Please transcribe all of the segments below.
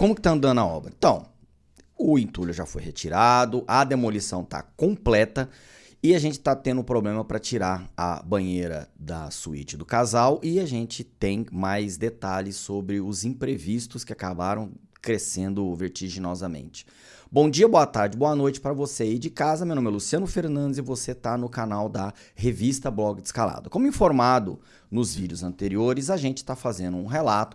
Como que tá andando a obra? Então, o entulho já foi retirado, a demolição está completa e a gente está tendo problema para tirar a banheira da suíte do casal e a gente tem mais detalhes sobre os imprevistos que acabaram crescendo vertiginosamente. Bom dia, boa tarde, boa noite para você aí de casa. Meu nome é Luciano Fernandes e você está no canal da revista Blog de Escalada. Como informado nos vídeos anteriores, a gente está fazendo um relato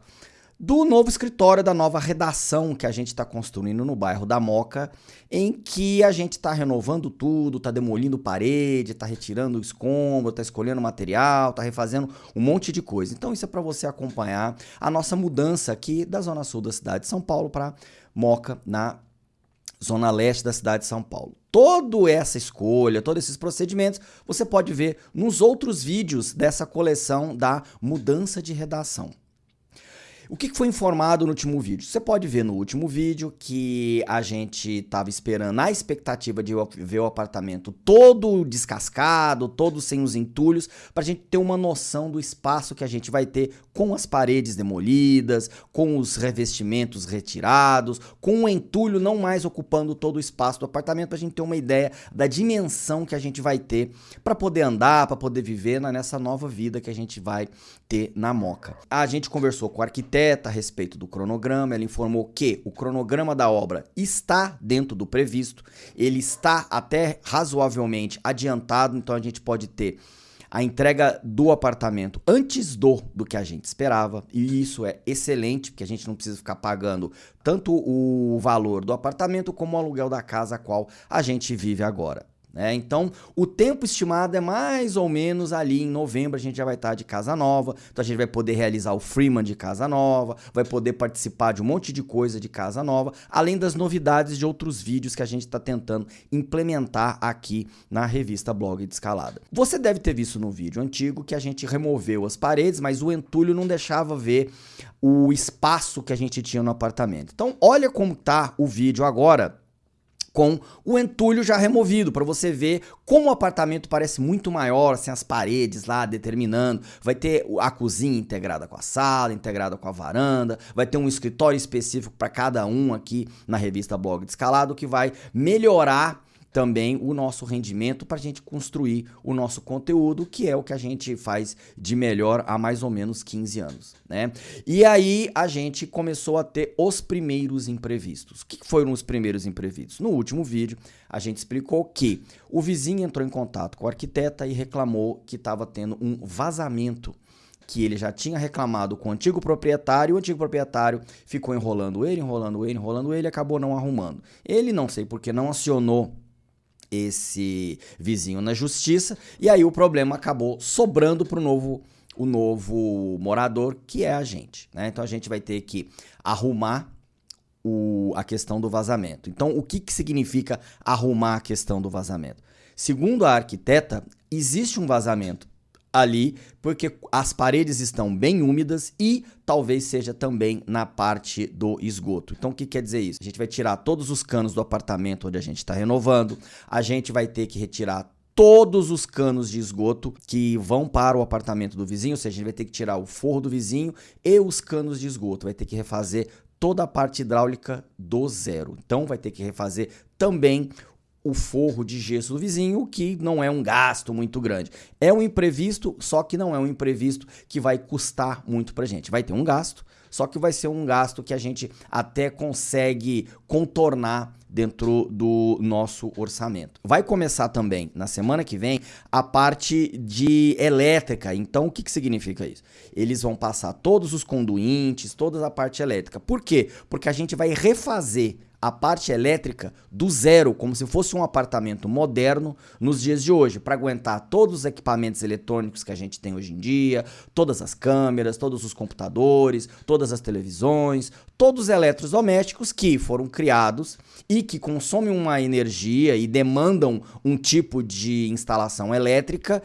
do novo escritório, da nova redação que a gente está construindo no bairro da Moca, em que a gente está renovando tudo, está demolindo parede, está retirando escombro, está escolhendo material, está refazendo um monte de coisa. Então isso é para você acompanhar a nossa mudança aqui da zona sul da cidade de São Paulo para Moca, na zona leste da cidade de São Paulo. Toda essa escolha, todos esses procedimentos, você pode ver nos outros vídeos dessa coleção da mudança de redação. O que foi informado no último vídeo? Você pode ver no último vídeo que a gente estava esperando, na expectativa de ver o apartamento todo descascado, todo sem os entulhos, para a gente ter uma noção do espaço que a gente vai ter com as paredes demolidas, com os revestimentos retirados, com o entulho não mais ocupando todo o espaço do apartamento, para a gente ter uma ideia da dimensão que a gente vai ter para poder andar, para poder viver nessa nova vida que a gente vai ter na Moca. A gente conversou com o arquiteto arquiteta a respeito do cronograma. Ela informou que o cronograma da obra está dentro do previsto, ele está até razoavelmente adiantado, então a gente pode ter a entrega do apartamento antes do do que a gente esperava, e isso é excelente, porque a gente não precisa ficar pagando tanto o valor do apartamento como o aluguel da casa a qual a gente vive agora. Né? Então, o tempo estimado é mais ou menos ali em novembro a gente já vai estar de casa nova, então a gente vai poder realizar o Freeman de casa nova, vai poder participar de um monte de coisa de casa nova, além das novidades de outros vídeos que a gente está tentando implementar aqui na revista Blog de Escalada. Você deve ter visto no vídeo antigo que a gente removeu as paredes, mas o entulho não deixava ver o espaço que a gente tinha no apartamento. Então, olha como tá o vídeo agora com o entulho já removido, para você ver como o apartamento parece muito maior, sem as paredes lá determinando. Vai ter a cozinha integrada com a sala, integrada com a varanda, vai ter um escritório específico para cada um aqui na revista Blog de Escalado que vai melhorar também o nosso rendimento para a gente construir o nosso conteúdo, que é o que a gente faz de melhor há mais ou menos 15 anos, né? E aí a gente começou a ter os primeiros imprevistos. O que foram os primeiros imprevistos? No último vídeo, a gente explicou que o vizinho entrou em contato com a arquiteta e reclamou que estava tendo um vazamento que ele já tinha reclamado com o antigo proprietário, o antigo proprietário ficou enrolando ele, enrolando ele, enrolando ele, acabou não arrumando. Ele, não sei porque, não acionou esse vizinho na justiça e aí o problema acabou sobrando para o novo o novo morador que é a gente, né? Então a gente vai ter que arrumar o, a questão do vazamento. Então o que, que significa arrumar a questão do vazamento? Segundo a arquiteta, existe um vazamento ali, porque as paredes estão bem úmidas e talvez seja também na parte do esgoto. Então o que quer dizer isso? A gente vai tirar todos os canos do apartamento onde a gente está renovando, a gente vai ter que retirar todos os canos de esgoto que vão para o apartamento do vizinho, ou seja, a gente vai ter que tirar o forro do vizinho e os canos de esgoto, vai ter que refazer toda a parte hidráulica do zero. Então vai ter que refazer também o forro de gesso do vizinho, que não é um gasto muito grande. É um imprevisto, só que não é um imprevisto que vai custar muito pra gente. Vai ter um gasto, só que vai ser um gasto que a gente até consegue contornar dentro do nosso orçamento. Vai começar também na semana que vem a parte de elétrica. Então, o que, que significa isso? Eles vão passar todos os conduintes, toda a parte elétrica. Por quê? Porque a gente vai refazer a parte elétrica do zero, como se fosse um apartamento moderno nos dias de hoje, para aguentar todos os equipamentos eletrônicos que a gente tem hoje em dia, todas as câmeras, todos os computadores, todas as televisões, todos os eletrodomésticos que foram criados e que consomem uma energia e demandam um tipo de instalação elétrica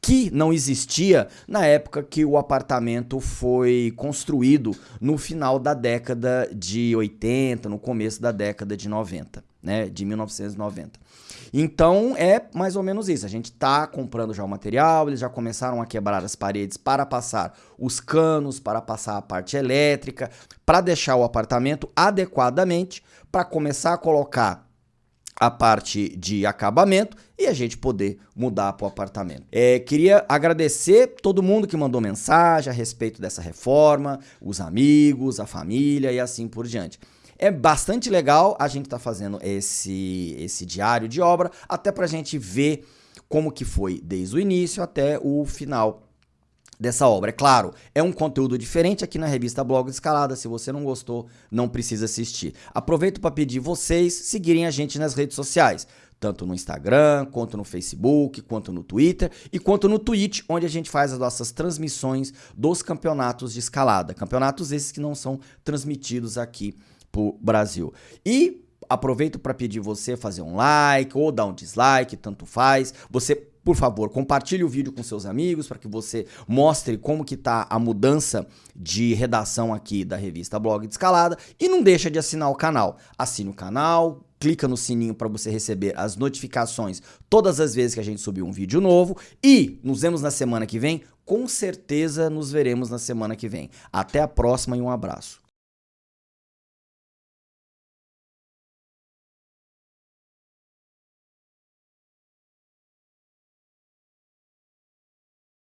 que não existia na época que o apartamento foi construído no final da década de 80, no começo da década de 90. né, de 1990. Então é mais ou menos isso. A gente está comprando já o material, eles já começaram a quebrar as paredes para passar os canos, para passar a parte elétrica, para deixar o apartamento adequadamente, para começar a colocar a parte de acabamento e a gente poder mudar para o apartamento. É, queria agradecer todo mundo que mandou mensagem a respeito dessa reforma, os amigos, a família e assim por diante. É bastante legal a gente estar tá fazendo esse, esse diário de obra, até para a gente ver como que foi desde o início até o final dessa obra. É claro, é um conteúdo diferente aqui na revista Blog Escalada. Se você não gostou, não precisa assistir. Aproveito para pedir vocês seguirem a gente nas redes sociais, tanto no Instagram, quanto no Facebook, quanto no Twitter e quanto no Twitch, onde a gente faz as nossas transmissões dos campeonatos de escalada. Campeonatos esses que não são transmitidos aqui pro Brasil. E aproveito para pedir você fazer um like ou dar um dislike, tanto faz. Você, por favor, compartilhe o vídeo com seus amigos para que você mostre como que tá a mudança de redação aqui da revista Blog de Escalada e não deixa de assinar o canal. Assine o canal, clica no sininho para você receber as notificações todas as vezes que a gente subir um vídeo novo e nos vemos na semana que vem. Com certeza nos veremos na semana que vem. Até a próxima e um abraço.